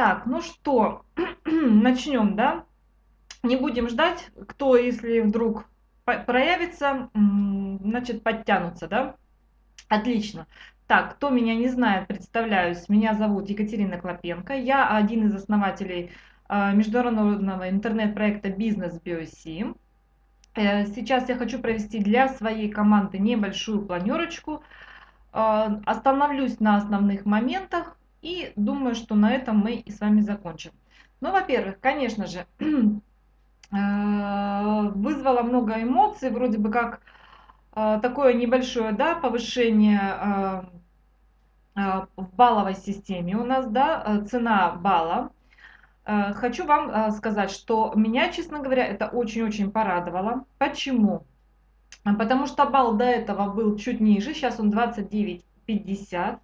Так, ну что, начнем, да? Не будем ждать, кто, если вдруг проявится, значит, подтянутся, да? Отлично. Так, кто меня не знает, представляюсь. Меня зовут Екатерина Клопенко. Я один из основателей а, международного интернет-проекта «Бизнес Биоси». Э, сейчас я хочу провести для своей команды небольшую планерочку. А, остановлюсь на основных моментах и думаю, что на этом мы и с вами закончим. Ну, во-первых, конечно же, э, вызвало много эмоций, вроде бы как э, такое небольшое да, повышение в балловой системе у нас, да, цена балла Э, хочу вам э, сказать, что меня, честно говоря, это очень-очень порадовало. Почему? Потому что балл до этого был чуть ниже, сейчас он 29,50.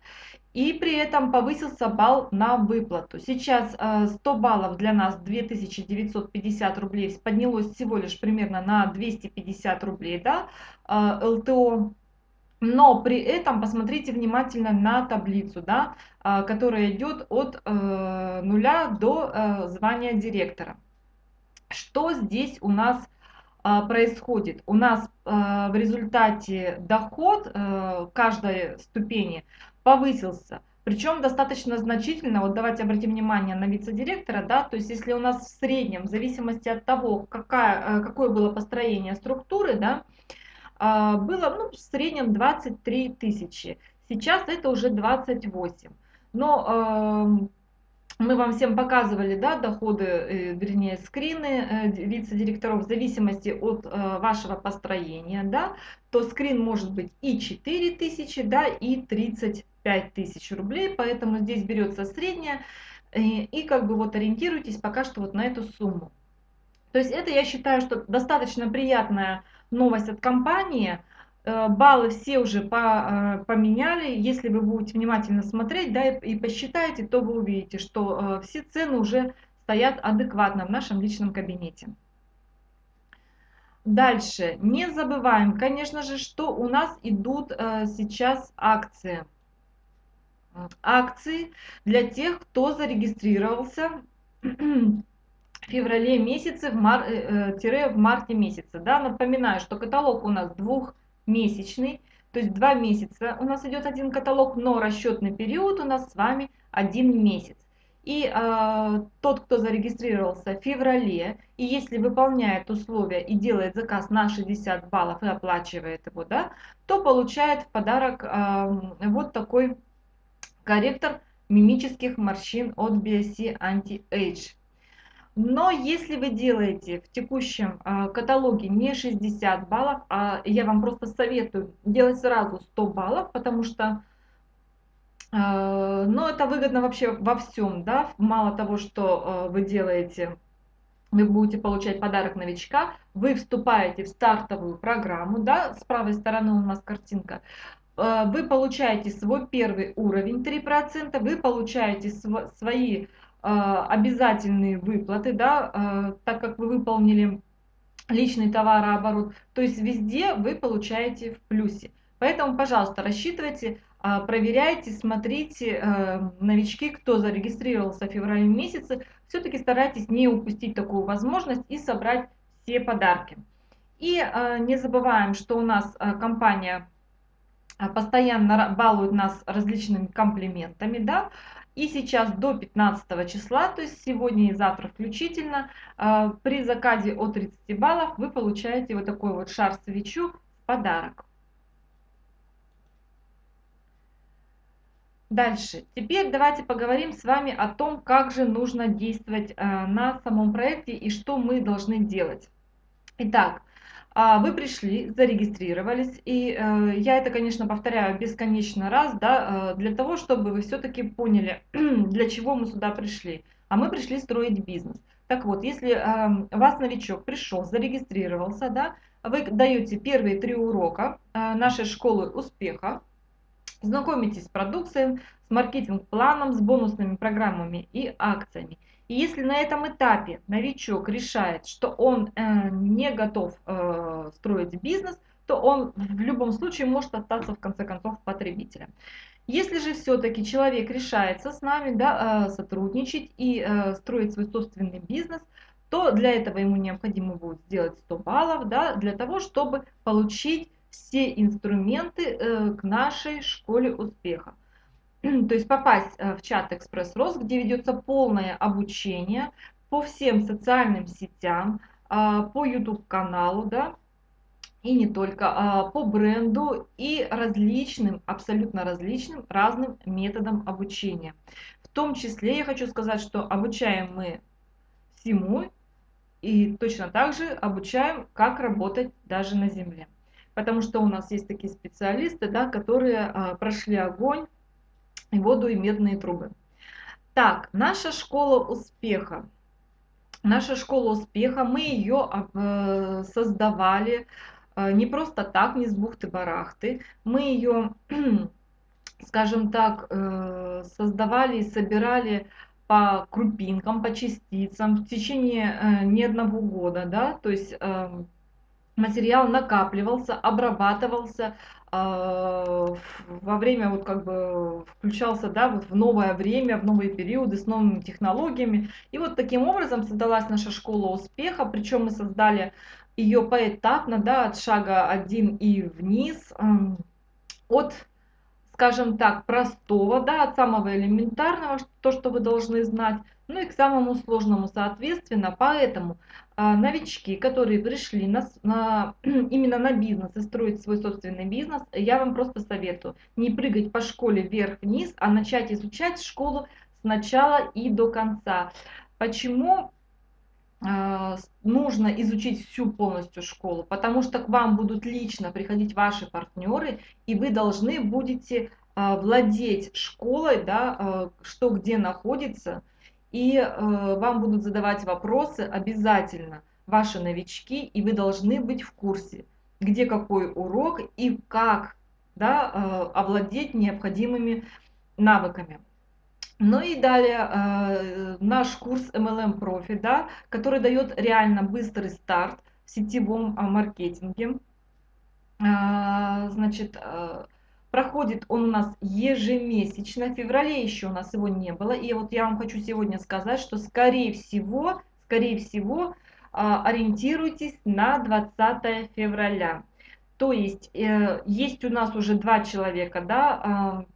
И при этом повысился балл на выплату. Сейчас 100 э, баллов для нас 2950 рублей поднялось всего лишь примерно на 250 рублей. Да? ЛТО но при этом посмотрите внимательно на таблицу, да, а, которая идет от э, нуля до э, звания директора. Что здесь у нас происходит? У нас э, в результате доход каждой ступени повысился. Причем достаточно значительно, вот давайте обратим внимание на вице-директора, да, то есть если у нас в среднем, в зависимости от того, какая, какое было построение структуры, да, а, было ну, в среднем 23 тысячи. Сейчас это уже 28. Но мы вам всем показывали да, доходы, э, вернее скрины э, вице-директоров в зависимости от э, вашего построения. Да, то скрин может быть и 4 тысячи, да, и 35 тысяч рублей. Поэтому здесь берется средняя. И, и как бы вот ориентируйтесь пока что вот на эту сумму. То есть это я считаю, что достаточно приятная новость от компании. Э, баллы все уже по, э, поменяли. Если вы будете внимательно смотреть да, и посчитаете, то вы увидите, что э, все цены уже стоят адекватно в нашем личном кабинете. Дальше. Не забываем, конечно же, что у нас идут сейчас акции. Акции для тех, кто зарегистрировался феврале месяце, в, мар, в марте месяце. Да? Напоминаю, что каталог у нас двухмесячный, то есть два месяца у нас идет один каталог, но расчетный период у нас с вами один месяц. И э, тот, кто зарегистрировался в феврале, и если выполняет условия и делает заказ на 60 баллов и оплачивает его, да, то получает в подарок э, вот такой корректор мимических морщин от BSC Anti-Age. Но если вы делаете в текущем э, каталоге не 60 баллов, а я вам просто советую делать сразу 100 баллов, потому что э, ну, это выгодно вообще во всем. Да? Мало того, что э, вы делаете, вы будете получать подарок новичка, вы вступаете в стартовую программу, да? с правой стороны у нас картинка, вы получаете свой первый уровень 3%, вы получаете св свои а, обязательные выплаты, да, а, так как вы выполнили личный товарооборот, то есть везде вы получаете в плюсе. Поэтому, пожалуйста, рассчитывайте, а, проверяйте, смотрите, новички, кто зарегистрировался в феврале месяце, все-таки старайтесь не упустить такую возможность и собрать все подарки. И не забываем, что у нас компания постоянно балует нас различными комплиментами, да, и сейчас до 15 числа, то есть сегодня и завтра включительно, а, при заказе от 30 баллов вы получаете вот такой вот шар-свечу в подарок. Дальше. Теперь давайте поговорим с вами о том, как же нужно действовать а, на самом проекте и что мы должны делать. Итак, вы пришли, зарегистрировались, и э, я это, конечно, повторяю бесконечно раз, да, э, для того, чтобы вы все-таки поняли, для чего мы сюда пришли. А мы пришли строить бизнес. Так вот, если э, вас новичок пришел, зарегистрировался, да, вы даете первые три урока нашей школы успеха, знакомитесь с продукцией, с маркетинг-планом, с бонусными программами и акциями. И если на этом этапе новичок решает, что он э, не готов э, строить бизнес, то он в любом случае может остаться в конце концов потребителем. Если же все-таки человек решается с нами да, сотрудничать и строить свой собственный бизнес, то для этого ему необходимо будет сделать 100 баллов, да, для того, чтобы получить все инструменты э, к нашей школе успеха. То есть попасть э, в чат Экспресс Рос, где ведется полное обучение по всем социальным сетям, а, по YouTube каналу, да, и не только, а, по бренду и различным, абсолютно различным, разным методам обучения. В том числе я хочу сказать, что обучаем мы всему и точно так же обучаем, как работать даже на земле. Потому что у нас есть такие специалисты, да, которые а, прошли огонь, и воду, и медные трубы. Так, наша школа успеха. Наша школа успеха, мы ее э, создавали э, не просто так, не с бухты-барахты. Мы ее, скажем так, э, создавали и собирали по крупинкам, по частицам в течение не одного года, да, то есть э, материал накапливался, обрабатывался, э, во время вот как бы включался, да, вот в новое время, в новые периоды с новыми технологиями. И вот таким образом создалась наша школа успеха, причем мы создали ее поэтапно, да, от шага 1 и вниз, от скажем так, простого, да, от самого элементарного, то, что вы должны знать, ну и к самому сложному, соответственно. Поэтому а, новички, которые пришли на, на, именно на бизнес и строить свой собственный бизнес, я вам просто советую не прыгать по школе вверх-вниз, а начать изучать школу сначала и до конца. Почему? А, нужно изучить всю полностью школу, потому что к вам будут лично приходить ваши партнеры, и вы должны будете а, владеть школой, да, что где находится, и вам будут задавать вопросы обязательно ваши новички, и вы должны быть в курсе, где какой урок и как да, овладеть необходимыми навыками. Ну и далее э, наш курс MLM Profi, да, который дает реально быстрый старт в сетевом э, маркетинге. Э, значит, э, проходит он у нас ежемесячно. В феврале еще у нас его не было. И вот я вам хочу сегодня сказать, что скорее всего, скорее всего, э, ориентируйтесь на 20 февраля. То есть э, есть у нас уже два человека, да, э,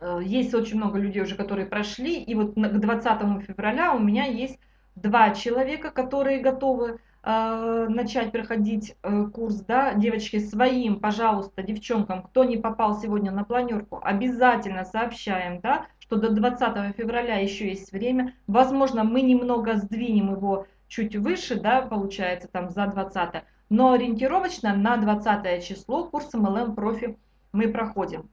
Э, есть очень много людей уже, которые прошли, и вот к 20 февраля у меня есть два человека, которые готовы э, начать проходить э, курс, да, девочки, своим, пожалуйста, девчонкам, кто не попал сегодня на планерку, обязательно сообщаем, да, что до 20 февраля еще есть время, возможно, мы немного сдвинем его чуть выше, да, получается, там, за 20 но ориентировочно на 20 число курс MLM профи мы проходим.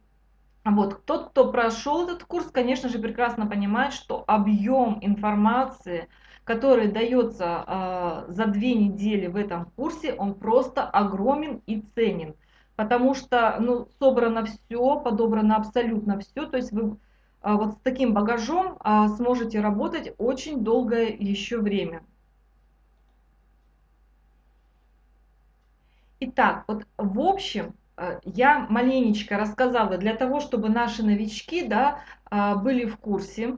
Вот, тот, кто прошел этот курс, конечно же, прекрасно понимает, что объем информации, который дается э, за две недели в этом курсе, он просто огромен и ценен. Потому что ну, собрано все, подобрано абсолютно все. То есть вы э, вот с таким багажом э, сможете работать очень долгое еще время. Итак, вот в общем, я маленечко рассказала для того, чтобы наши новички да, а, были в курсе,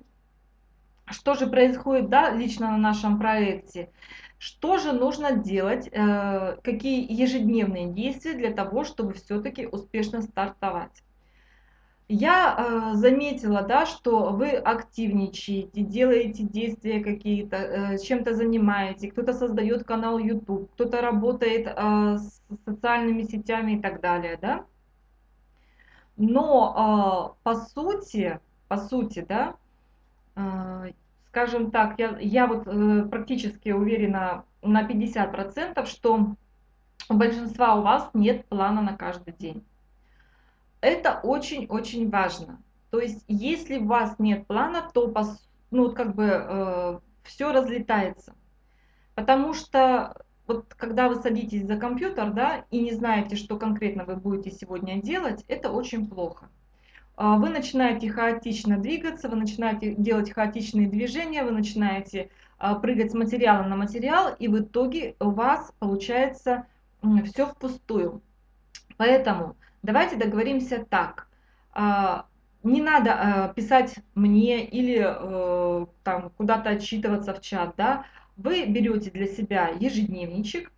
что же происходит да, лично на нашем проекте, что же нужно делать, э, какие ежедневные действия для того, чтобы все-таки успешно стартовать. Я э, заметила, да, что вы активничаете, делаете действия какие-то, э, чем-то занимаетесь, кто-то создает канал YouTube, кто-то работает с социальными сетями и так далее, да. Но по сути, по сути, да, скажем так, я, я вот э, практически уверена на 50%, что у большинства у вас нет плана на каждый день. Это очень-очень важно. То есть, если у вас нет плана, то ну, как бы э, все разлетается. Потому что вот когда вы садитесь за компьютер, да, и не знаете, что конкретно вы будете сегодня делать, это очень плохо. А, вы начинаете хаотично двигаться, вы начинаете делать хаотичные движения, вы начинаете а, прыгать с материала на материал, и в итоге у вас получается все впустую. Поэтому Давайте договоримся так. А, не надо писать мне или э, там куда-то отчитываться в чат, да. Вы берете для себя ежедневничек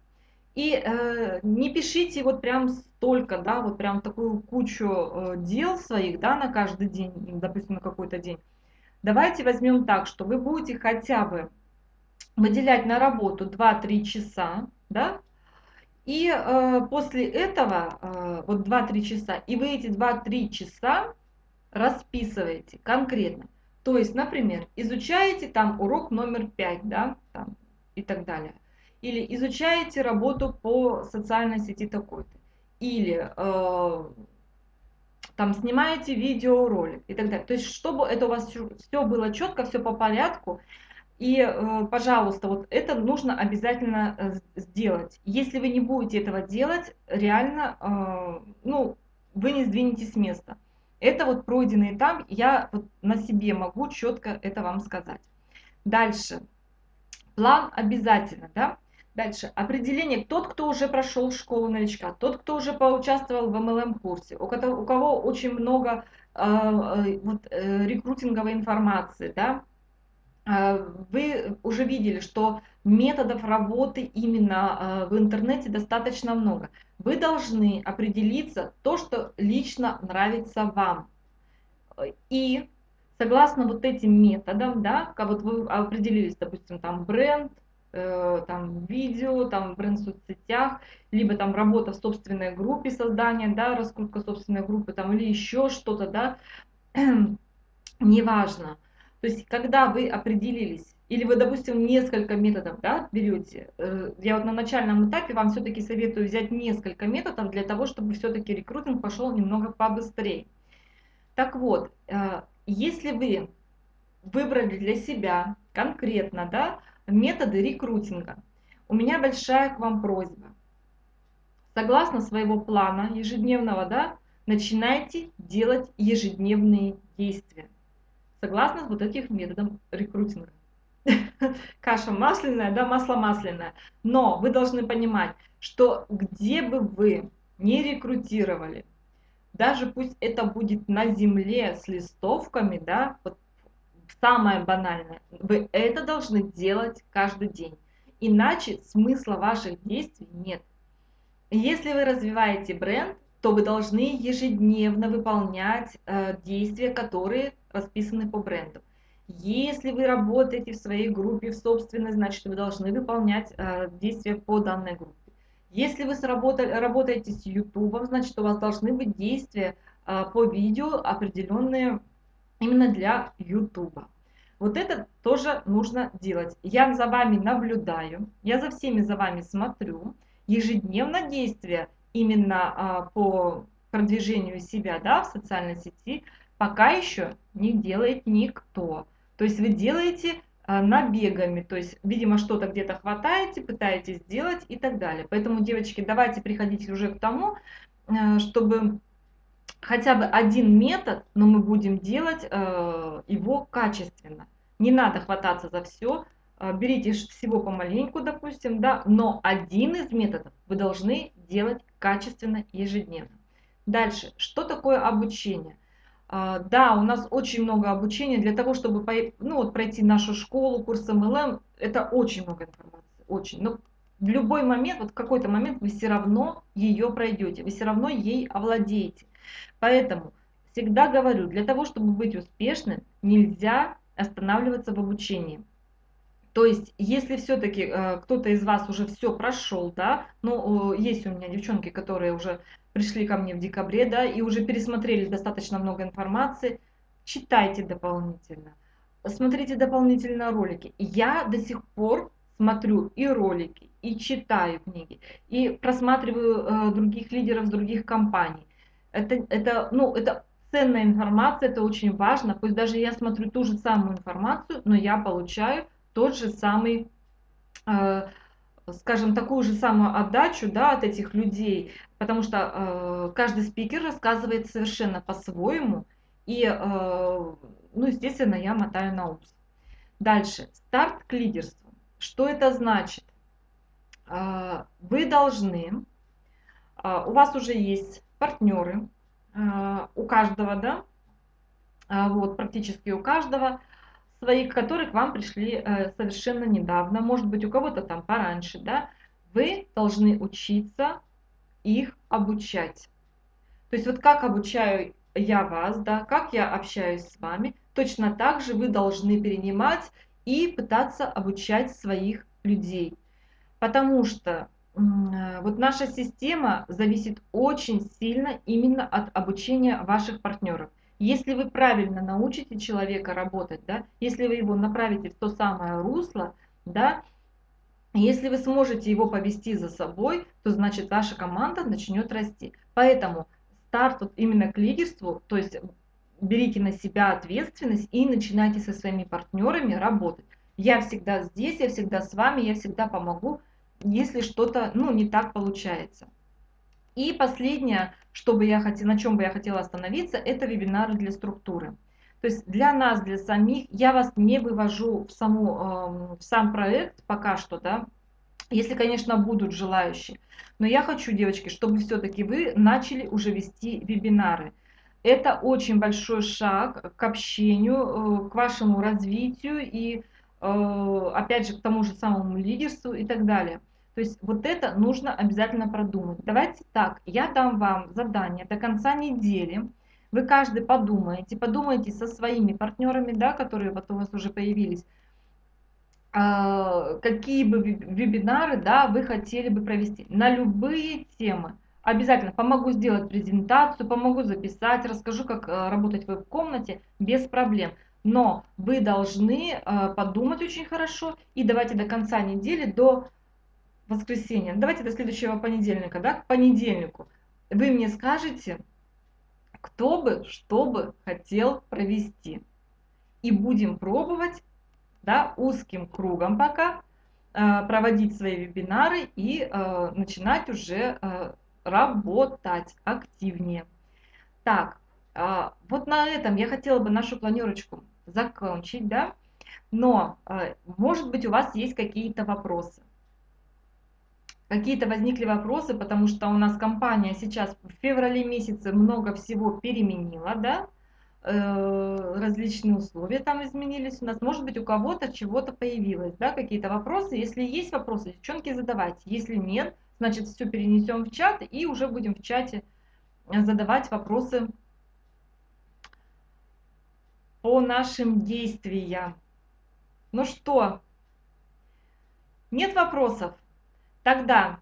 и э, не пишите вот прям столько, да, вот прям такую кучу э, дел своих, да, на каждый день, допустим, на какой-то день. Давайте возьмем так, что вы будете хотя бы выделять на работу 2-3 часа, да, и э, после этого, э, вот 2-3 часа, и вы эти 2-3 часа расписываете конкретно. То есть, например, изучаете там урок номер 5, да, там, и так далее. Или изучаете работу по социальной сети такой-то. Или э, там снимаете видеоролик и так далее. То есть, чтобы это у вас все было четко, все по порядку. И, э, пожалуйста, вот это нужно обязательно э, сделать. Если вы не будете этого делать, реально, э, ну, вы не сдвинетесь с места. Это вот пройденный этап, я вот на себе могу четко это вам сказать. Дальше. План обязательно, да? Дальше. Определение. Тот, кто уже прошел школу новичка, тот, кто уже поучаствовал в MLM-курсе, у, у кого очень много э, э, вот, э, рекрутинговой информации, да, э, вы уже видели, что методов работы именно э, в интернете достаточно много вы должны определиться то, что лично нравится вам. И согласно вот этим методам, да, как вот вы определились, допустим, там бренд, э, там видео, там в соцсетях, либо там работа в собственной группе создания, да, раскрутка собственной группы, там или еще что-то, да, неважно. То есть, когда вы определились или вы, допустим, несколько методов да, берете. Э, я вот на начальном этапе вам все-таки советую взять несколько методов для того, чтобы все-таки рекрутинг пошел немного побыстрее. Так вот, э, если вы выбрали для себя конкретно да, методы рекрутинга, у меня большая к вам просьба. Согласно своего плана ежедневного, да, начинайте делать ежедневные действия. Согласно вот этих методов рекрутинга. каша масляная, да, масло масляное. Но вы должны понимать, что где бы вы не рекрутировали, даже пусть это будет на земле с листовками, да, вот самое банальное, вы это должны делать каждый день. Иначе смысла ваших действий нет. Если вы развиваете бренд, то вы должны ежедневно выполнять э, действия, которые расписаны по бренду. Если вы работаете в своей группе, в собственной, значит вы должны выполнять э, действия по данной группе. Если вы работаете с YouTube, значит у вас должны быть действия э, по видео определенные именно для YouTube. Вот это тоже нужно делать. Я за вами наблюдаю, я за всеми за вами смотрю. Ежедневно действия именно э, по продвижению себя да, в социальной сети пока еще не делает никто. То есть вы делаете а, набегами, то есть, видимо, что-то где-то хватаете, пытаетесь сделать и так далее. Поэтому, девочки, давайте приходить уже к тому, э, чтобы хотя бы один метод, но мы будем делать э, его качественно. Не надо хвататься за все, э, берите всего помаленьку, допустим, да, но один из методов вы должны делать качественно ежедневно. Дальше, что такое обучение? А, да, у нас очень много обучения для того, чтобы ну, вот, пройти нашу школу, курс MLM. Это очень много информации, очень. Но в любой момент, вот в какой-то момент вы все равно ее пройдете, вы все равно ей овладеете. Поэтому всегда говорю, для того, чтобы быть успешным, нельзя останавливаться в обучении. То есть, если все-таки э, кто-то из вас уже все прошел, да, ну, э, есть у меня девчонки, которые уже пришли ко мне в декабре, да, и уже пересмотрели достаточно много информации, читайте дополнительно, смотрите дополнительно ролики. Я до сих пор смотрю и ролики, и читаю книги, и просматриваю э, других лидеров других компаний. Это, это, ну, это ценная информация, это очень важно. Пусть даже я смотрю ту же самую информацию, но я получаю тот же самый э, скажем, такую же самую отдачу да, от этих людей, потому что э, каждый спикер рассказывает совершенно по-своему, и, э, ну, естественно, я мотаю на ус. Дальше, старт к лидерству. Что это значит? Э, вы должны, э, у вас уже есть партнеры, э, у каждого, да, а, вот, практически у каждого своих, которые к вам пришли э, совершенно недавно, может быть у кого-то там пораньше, да, вы должны учиться их обучать. То есть вот как обучаю я вас, да, как я общаюсь с вами, точно так же вы должны перенимать и пытаться обучать своих людей. Потому что э, вот наша система зависит очень сильно именно от обучения ваших партнеров. Если вы правильно научите человека работать, да, если вы его направите в то самое русло, да, если вы сможете его повести за собой, то значит ваша команда начнет расти. Поэтому старт вот именно к лидерству, то есть берите на себя ответственность и начинайте со своими партнерами работать. Я всегда здесь, я всегда с вами, я всегда помогу, если что-то ну, не так получается. И последнее, что бы я хотела, на чем бы я хотела остановиться, это вебинары для структуры. То есть для нас, для самих, я вас не вывожу в, саму, эм, в сам проект пока что, да, если, конечно, будут желающие. Но я хочу, девочки, чтобы все-таки вы начали уже вести вебинары. Это очень большой шаг к общению, э, к вашему развитию и, э, опять же, к тому же самому лидерству и так далее. То есть вот это нужно обязательно продумать. Давайте так, я дам вам задание до конца недели. Вы каждый подумаете, подумайте со своими партнерами, да, которые вот у вас уже появились, а, какие бы вебинары да, вы хотели бы провести на любые темы. Обязательно помогу сделать презентацию, помогу записать, расскажу, как э, работать в веб-комнате без проблем. Но вы должны э, подумать очень хорошо и давайте до конца недели, до воскресенья, давайте до следующего понедельника, да, к понедельнику, вы мне скажете, кто бы, что бы хотел провести. И будем пробовать да, узким кругом пока э, проводить свои вебинары и э, начинать уже э, работать активнее. Так, вот на этом я хотела бы нашу планерочку закончить, да, но, может быть, у вас есть какие-то вопросы. Какие-то возникли вопросы, потому что у нас компания сейчас в феврале месяце много всего переменила, да, Э, различные условия там изменились у нас. Может быть, у кого-то чего-то появилось, да, какие-то вопросы. Если есть вопросы, девчонки, задавайте. Если нет, значит, все перенесем в чат и уже будем в чате задавать вопросы по нашим действиям. Ну что, нет вопросов? Тогда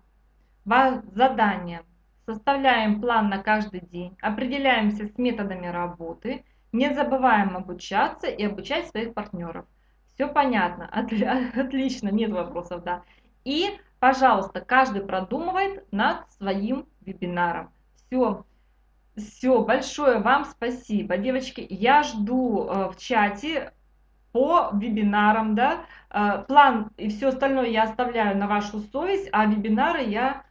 задание. Составляем план на каждый день, определяемся с методами работы – не забываем обучаться и обучать своих партнеров. Все понятно, отлично, нет вопросов, да. И, пожалуйста, каждый продумывает над своим вебинаром. Все, все, большое вам спасибо, девочки. Я жду э, в чате по вебинарам, да. Э, план и все остальное я оставляю на вашу совесть, а вебинары я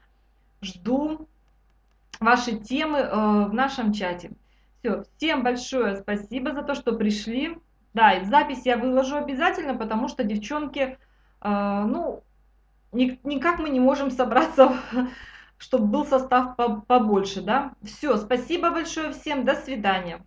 жду ваши темы э, в нашем чате. Все, всем большое спасибо за то, что пришли. Да, и запись я выложу обязательно, потому что девчонки, э, ну, ни, никак мы не можем собраться, чтобы был состав побольше, да. Все, спасибо большое всем, до свидания.